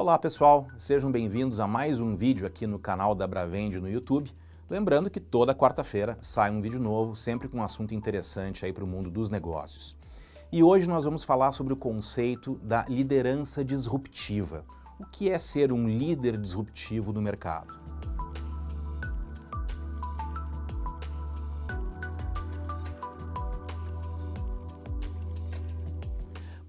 Olá pessoal, sejam bem-vindos a mais um vídeo aqui no canal da Bravende no YouTube. Lembrando que toda quarta-feira sai um vídeo novo, sempre com um assunto interessante aí para o mundo dos negócios. E hoje nós vamos falar sobre o conceito da liderança disruptiva. O que é ser um líder disruptivo no mercado?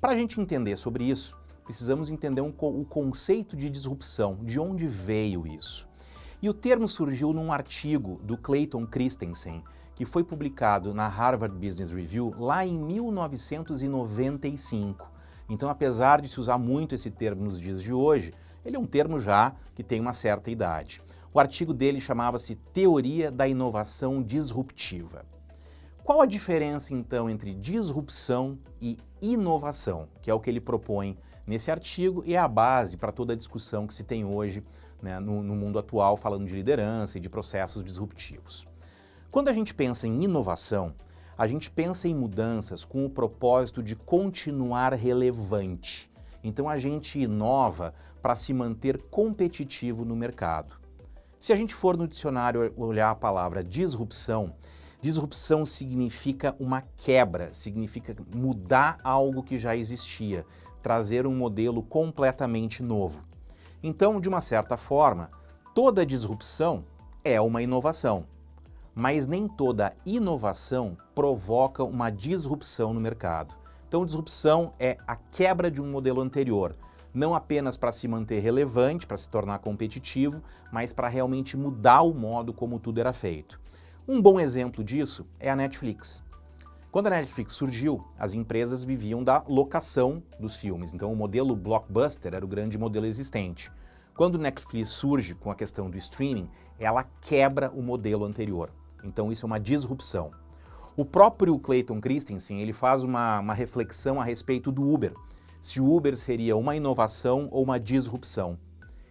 Para a gente entender sobre isso, precisamos entender um, o conceito de disrupção, de onde veio isso. E o termo surgiu num artigo do Clayton Christensen, que foi publicado na Harvard Business Review lá em 1995. Então, apesar de se usar muito esse termo nos dias de hoje, ele é um termo já que tem uma certa idade. O artigo dele chamava-se Teoria da Inovação Disruptiva. Qual a diferença, então, entre disrupção e inovação, que é o que ele propõe nesse artigo e é a base para toda a discussão que se tem hoje né, no, no mundo atual, falando de liderança e de processos disruptivos. Quando a gente pensa em inovação, a gente pensa em mudanças com o propósito de continuar relevante. Então a gente inova para se manter competitivo no mercado. Se a gente for no dicionário olhar a palavra disrupção, Disrupção significa uma quebra, significa mudar algo que já existia, trazer um modelo completamente novo. Então, de uma certa forma, toda disrupção é uma inovação, mas nem toda inovação provoca uma disrupção no mercado. Então, disrupção é a quebra de um modelo anterior, não apenas para se manter relevante, para se tornar competitivo, mas para realmente mudar o modo como tudo era feito. Um bom exemplo disso é a Netflix. Quando a Netflix surgiu, as empresas viviam da locação dos filmes, então o modelo blockbuster era o grande modelo existente. Quando a Netflix surge com a questão do streaming, ela quebra o modelo anterior. Então isso é uma disrupção. O próprio Clayton Christensen ele faz uma, uma reflexão a respeito do Uber, se o Uber seria uma inovação ou uma disrupção.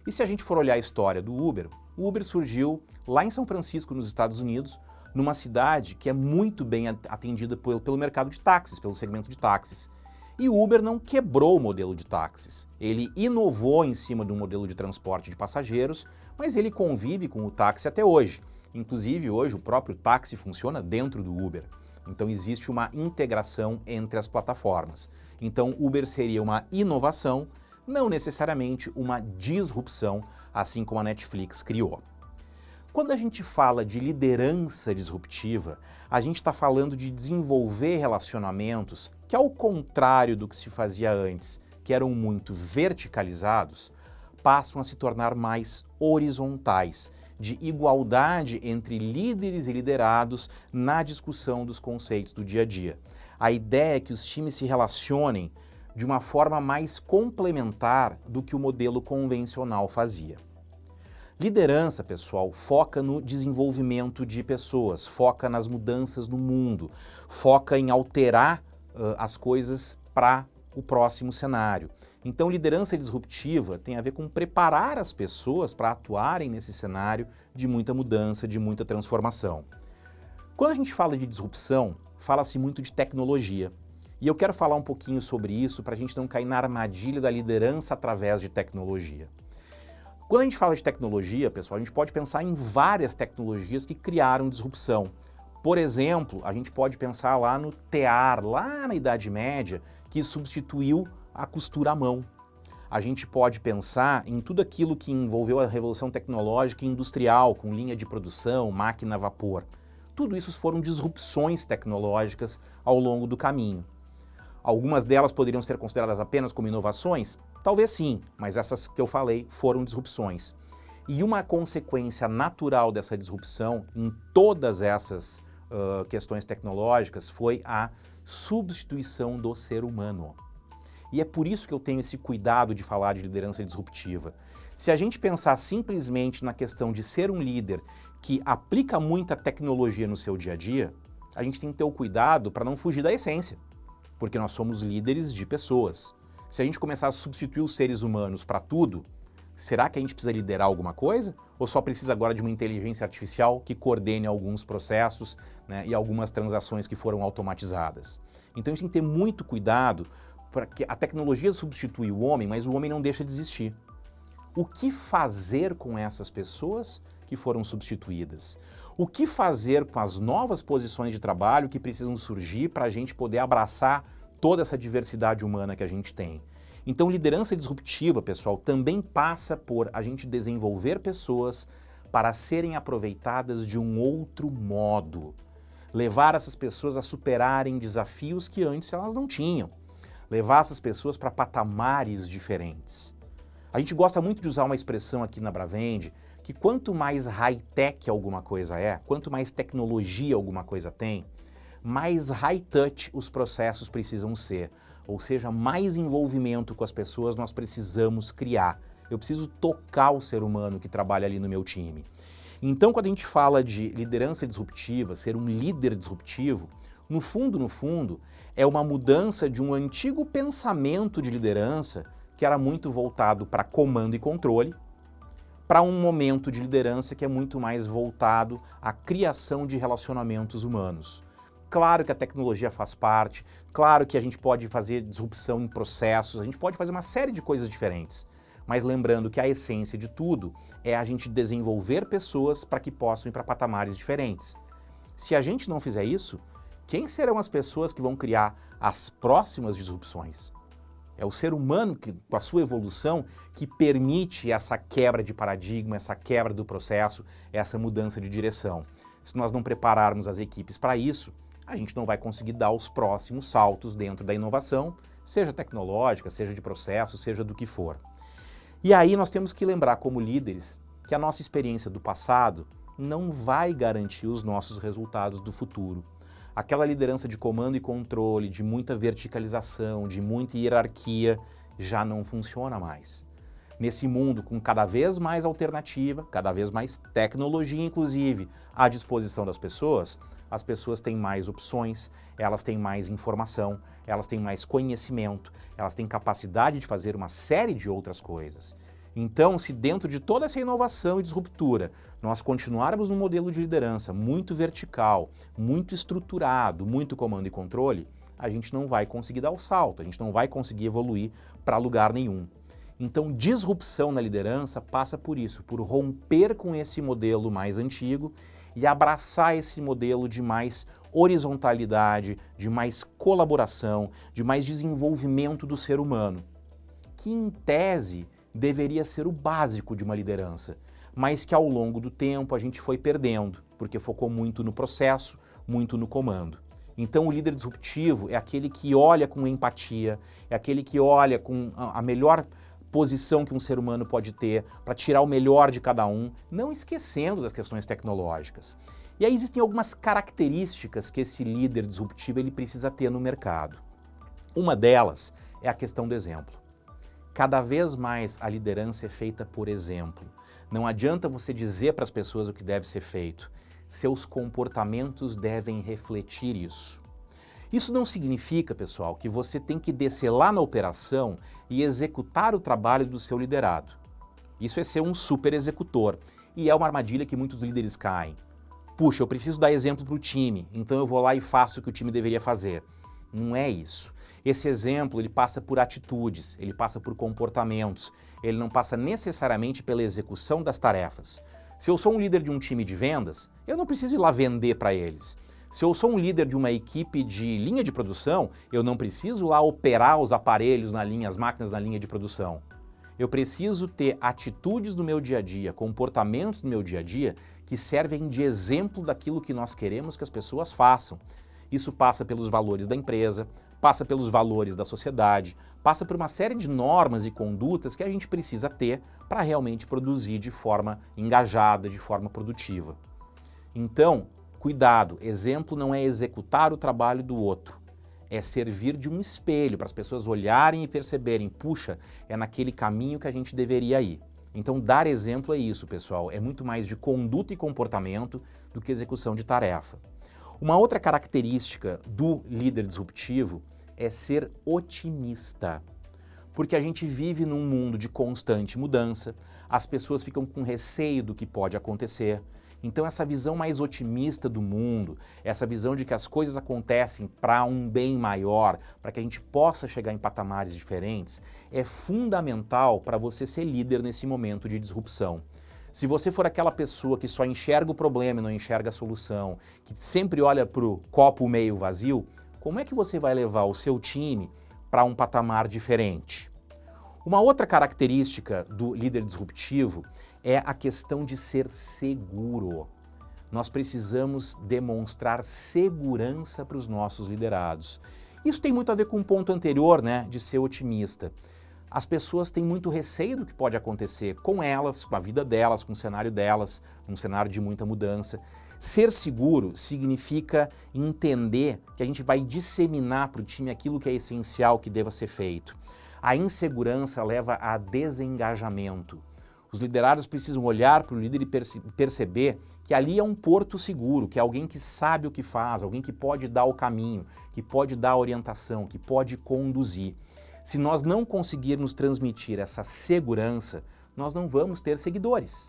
E se a gente for olhar a história do Uber, o Uber surgiu lá em São Francisco, nos Estados Unidos, numa cidade que é muito bem atendida pelo, mercado de táxis, pelo segmento de táxis. E o Uber não quebrou o modelo de táxis. Ele inovou em cima de um modelo de transporte de passageiros, mas ele convive com o táxi até hoje. Inclusive, hoje o próprio táxi funciona dentro do Uber. Então existe uma integração entre as plataformas. Então Uber seria uma inovação, não necessariamente uma disrupção, assim como a Netflix criou. Quando a gente fala de liderança disruptiva, a gente está falando de desenvolver relacionamentos que, ao contrário do que se fazia antes, que eram muito verticalizados, passam a se tornar mais horizontais, de igualdade entre líderes e liderados na discussão dos conceitos do dia a dia. A ideia é que os times se relacionem de uma forma mais complementar do que o modelo convencional fazia. Liderança, pessoal, foca no desenvolvimento de pessoas, foca nas mudanças no mundo, foca em alterar uh, as coisas para o próximo cenário. Então, liderança disruptiva tem a ver com preparar as pessoas para atuarem nesse cenário de muita mudança, de muita transformação. Quando a gente fala de disrupção, fala-se muito de tecnologia. E eu quero falar um pouquinho sobre isso para a gente não cair na armadilha da liderança através de tecnologia. Quando a gente fala de tecnologia, pessoal, a gente pode pensar em várias tecnologias que criaram disrupção. Por exemplo, a gente pode pensar lá no tear, lá na Idade Média, que substituiu a costura à mão. A gente pode pensar em tudo aquilo que envolveu a revolução tecnológica e industrial, com linha de produção, máquina a vapor. Tudo isso foram disrupções tecnológicas ao longo do caminho. Algumas delas poderiam ser consideradas apenas como inovações? Talvez sim, mas essas que eu falei foram disrupções. E uma consequência natural dessa disrupção em todas essas uh, questões tecnológicas foi a substituição do ser humano. E é por isso que eu tenho esse cuidado de falar de liderança disruptiva. Se a gente pensar simplesmente na questão de ser um líder que aplica muita tecnologia no seu dia a dia, a gente tem que ter o cuidado para não fugir da essência, porque nós somos líderes de pessoas. Se a gente começar a substituir os seres humanos para tudo, será que a gente precisa liderar alguma coisa? Ou só precisa agora de uma inteligência artificial que coordene alguns processos né, e algumas transações que foram automatizadas? Então a gente tem que ter muito cuidado para que a tecnologia substitui o homem, mas o homem não deixa de existir. o que fazer com essas pessoas que foram substituídas? O que fazer com as novas posições de trabalho que precisam surgir para a gente poder abraçar toda essa diversidade humana que a gente tem? Então, liderança disruptiva, pessoal, também passa por a gente desenvolver pessoas para serem aproveitadas de um outro modo. Levar essas pessoas a superarem desafios que antes elas não tinham. Levar essas pessoas para patamares diferentes. A gente gosta muito de usar uma expressão aqui na Bravende, que quanto mais high-tech alguma coisa é, quanto mais tecnologia alguma coisa tem, mais high-touch os processos precisam ser. Ou seja, mais envolvimento com as pessoas nós precisamos criar. Eu preciso tocar o ser humano que trabalha ali no meu time. Então, quando a gente fala de liderança disruptiva, ser um líder disruptivo, no fundo, no fundo, é uma mudança de um antigo pensamento de liderança que era muito voltado para comando e controle, para um momento de liderança que é muito mais voltado à criação de relacionamentos humanos. Claro que a tecnologia faz parte, claro que a gente pode fazer disrupção em processos, a gente pode fazer uma série de coisas diferentes. Mas lembrando que a essência de tudo é a gente desenvolver pessoas para que possam ir para patamares diferentes. Se a gente não fizer isso, quem serão as pessoas que vão criar as próximas disrupções? É o ser humano, que, com a sua evolução, que permite essa quebra de paradigma, essa quebra do processo, essa mudança de direção. Se nós não prepararmos as equipes para isso, a gente não vai conseguir dar os próximos saltos dentro da inovação, seja tecnológica, seja de processo, seja do que for. E aí nós temos que lembrar como líderes que a nossa experiência do passado não vai garantir os nossos resultados do futuro. Aquela liderança de comando e controle, de muita verticalização, de muita hierarquia, já não funciona mais. Nesse mundo com cada vez mais alternativa, cada vez mais tecnologia, inclusive, à disposição das pessoas, as pessoas têm mais opções, elas têm mais informação, elas têm mais conhecimento, elas têm capacidade de fazer uma série de outras coisas. Então, se dentro de toda essa inovação e disruptura, nós continuarmos num modelo de liderança muito vertical, muito estruturado, muito comando e controle, a gente não vai conseguir dar o salto, a gente não vai conseguir evoluir para lugar nenhum. Então, disrupção na liderança passa por isso, por romper com esse modelo mais antigo e abraçar esse modelo de mais horizontalidade, de mais colaboração, de mais desenvolvimento do ser humano, que em tese deveria ser o básico de uma liderança, mas que ao longo do tempo a gente foi perdendo, porque focou muito no processo, muito no comando. Então o líder disruptivo é aquele que olha com empatia, é aquele que olha com a melhor posição que um ser humano pode ter para tirar o melhor de cada um, não esquecendo das questões tecnológicas. E aí existem algumas características que esse líder disruptivo ele precisa ter no mercado. Uma delas é a questão do exemplo. Cada vez mais a liderança é feita por exemplo. Não adianta você dizer para as pessoas o que deve ser feito. Seus comportamentos devem refletir isso. Isso não significa, pessoal, que você tem que descer lá na operação e executar o trabalho do seu liderado. Isso é ser um super executor. E é uma armadilha que muitos líderes caem. Puxa, eu preciso dar exemplo para o time, então eu vou lá e faço o que o time deveria fazer. Não é isso. Esse exemplo ele passa por atitudes, ele passa por comportamentos, ele não passa necessariamente pela execução das tarefas. Se eu sou um líder de um time de vendas, eu não preciso ir lá vender para eles. Se eu sou um líder de uma equipe de linha de produção, eu não preciso lá operar os aparelhos na linha, as máquinas na linha de produção. Eu preciso ter atitudes no meu dia a dia, comportamentos no meu dia a dia que servem de exemplo daquilo que nós queremos que as pessoas façam. Isso passa pelos valores da empresa, passa pelos valores da sociedade, passa por uma série de normas e condutas que a gente precisa ter para realmente produzir de forma engajada, de forma produtiva. Então, cuidado, exemplo não é executar o trabalho do outro, é servir de um espelho para as pessoas olharem e perceberem, puxa, é naquele caminho que a gente deveria ir. Então, dar exemplo é isso, pessoal, é muito mais de conduta e comportamento do que execução de tarefa. Uma outra característica do líder disruptivo é ser otimista. Porque a gente vive num mundo de constante mudança, as pessoas ficam com receio do que pode acontecer. Então essa visão mais otimista do mundo, essa visão de que as coisas acontecem para um bem maior, para que a gente possa chegar em patamares diferentes, é fundamental para você ser líder nesse momento de disrupção. Se você for aquela pessoa que só enxerga o problema e não enxerga a solução, que sempre olha para o copo meio vazio, como é que você vai levar o seu time para um patamar diferente? Uma outra característica do líder disruptivo é a questão de ser seguro. Nós precisamos demonstrar segurança para os nossos liderados. Isso tem muito a ver com o ponto anterior, né, de ser otimista. As pessoas têm muito receio do que pode acontecer com elas, com a vida delas, com o cenário delas, um cenário de muita mudança. Ser seguro significa entender que a gente vai disseminar para o time aquilo que é essencial que deva ser feito. A insegurança leva a desengajamento. Os liderados precisam olhar para o líder e perce perceber que ali é um porto seguro, que é alguém que sabe o que faz, alguém que pode dar o caminho, que pode dar a orientação, que pode conduzir. Se nós não conseguirmos transmitir essa segurança, nós não vamos ter seguidores.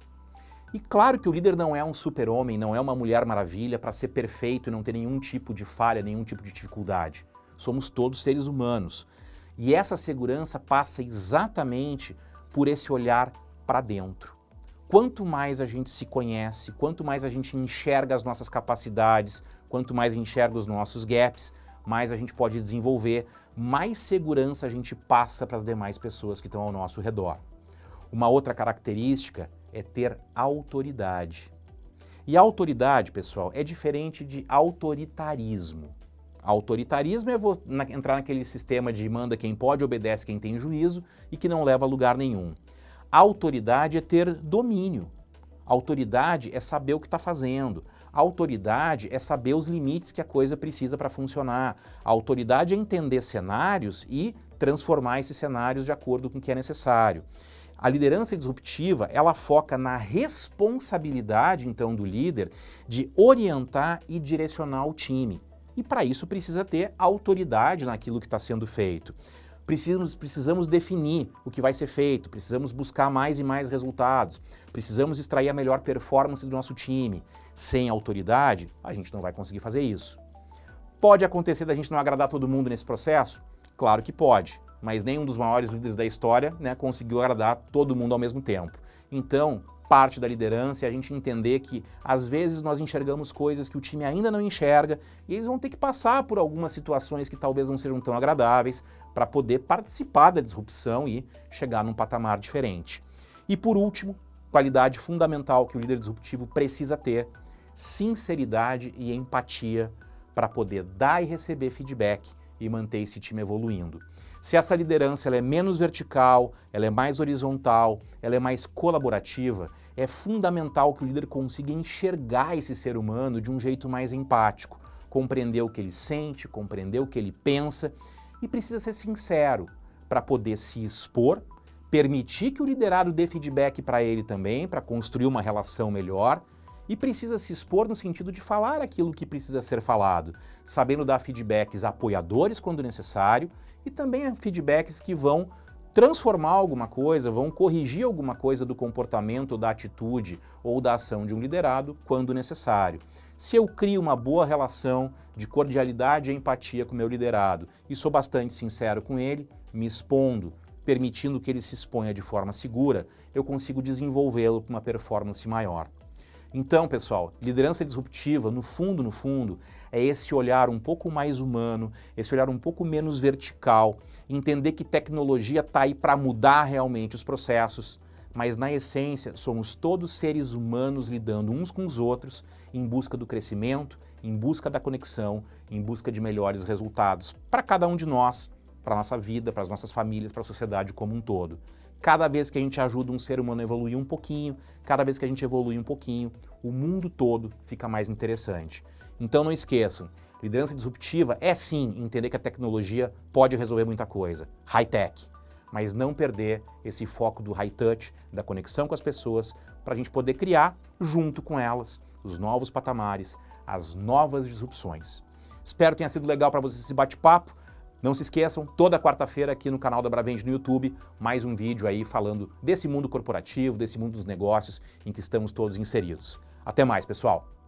E claro que o líder não é um super-homem, não é uma mulher maravilha para ser perfeito e não ter nenhum tipo de falha, nenhum tipo de dificuldade. Somos todos seres humanos. E essa segurança passa exatamente por esse olhar para dentro. Quanto mais a gente se conhece, quanto mais a gente enxerga as nossas capacidades, quanto mais enxerga os nossos gaps, mais a gente pode desenvolver, mais segurança a gente passa para as demais pessoas que estão ao nosso redor. Uma outra característica é ter autoridade. E autoridade, pessoal, é diferente de autoritarismo. Autoritarismo é entrar naquele sistema de manda quem pode, obedece quem tem juízo e que não leva a lugar nenhum. Autoridade é ter domínio. Autoridade é saber o que está fazendo. Autoridade é saber os limites que a coisa precisa para funcionar. autoridade é entender cenários e transformar esses cenários de acordo com o que é necessário. A liderança disruptiva, ela foca na responsabilidade, então, do líder de orientar e direcionar o time. E para isso precisa ter autoridade naquilo que está sendo feito precisamos, precisamos definir o que vai ser feito, precisamos buscar mais e mais resultados, precisamos extrair a melhor performance do nosso time. Sem autoridade, a gente não vai conseguir fazer isso. Pode acontecer da gente não agradar todo mundo nesse processo? Claro que pode, mas nenhum dos maiores líderes da história né, conseguiu agradar todo mundo ao mesmo tempo. Então, parte da liderança é a gente entender que às vezes nós enxergamos coisas que o time ainda não enxerga e eles vão ter que passar por algumas situações que talvez não sejam tão agradáveis para poder participar da disrupção e chegar num patamar diferente. E por último, qualidade fundamental que o líder disruptivo precisa ter, sinceridade e empatia para poder dar e receber feedback e manter esse time evoluindo. Se essa liderança ela é menos vertical, ela é mais horizontal, ela é mais colaborativa, é fundamental que o líder consiga enxergar esse ser humano de um jeito mais empático, compreender o que ele sente, compreender o que ele pensa e precisa ser sincero para poder se expor, permitir que o liderado dê feedback para ele também, para construir uma relação melhor e precisa se expor no sentido de falar aquilo que precisa ser falado, sabendo dar feedbacks apoiadores quando necessário e também feedbacks que vão transformar alguma coisa, vão corrigir alguma coisa do comportamento, da atitude ou da ação de um liderado quando necessário. Se eu crio uma boa relação de cordialidade e empatia com meu liderado e sou bastante sincero com ele, me expondo, permitindo que ele se exponha de forma segura, eu consigo desenvolvê-lo para uma performance maior. Então, pessoal, liderança disruptiva, no fundo, no fundo, é esse olhar um pouco mais humano, esse olhar um pouco menos vertical, entender que tecnologia está aí para mudar realmente os processos, mas na essência somos todos seres humanos lidando uns com os outros em busca do crescimento, em busca da conexão, em busca de melhores resultados para cada um de nós, para a nossa vida, para as nossas famílias, para a sociedade como um todo. Cada vez que a gente ajuda um ser humano a evoluir um pouquinho, cada vez que a gente evolui um pouquinho, o mundo todo fica mais interessante. Então não esqueçam, liderança disruptiva é sim entender que a tecnologia pode resolver muita coisa, high-tech, mas não perder esse foco do high-touch, da conexão com as pessoas, para a gente poder criar, junto com elas, os novos patamares, as novas disrupções. Espero que tenha sido legal para vocês esse bate-papo. Não se esqueçam, toda quarta-feira aqui no canal da Bravende no YouTube, mais um vídeo aí falando desse mundo corporativo, desse mundo dos negócios em que estamos todos inseridos. Até mais, pessoal!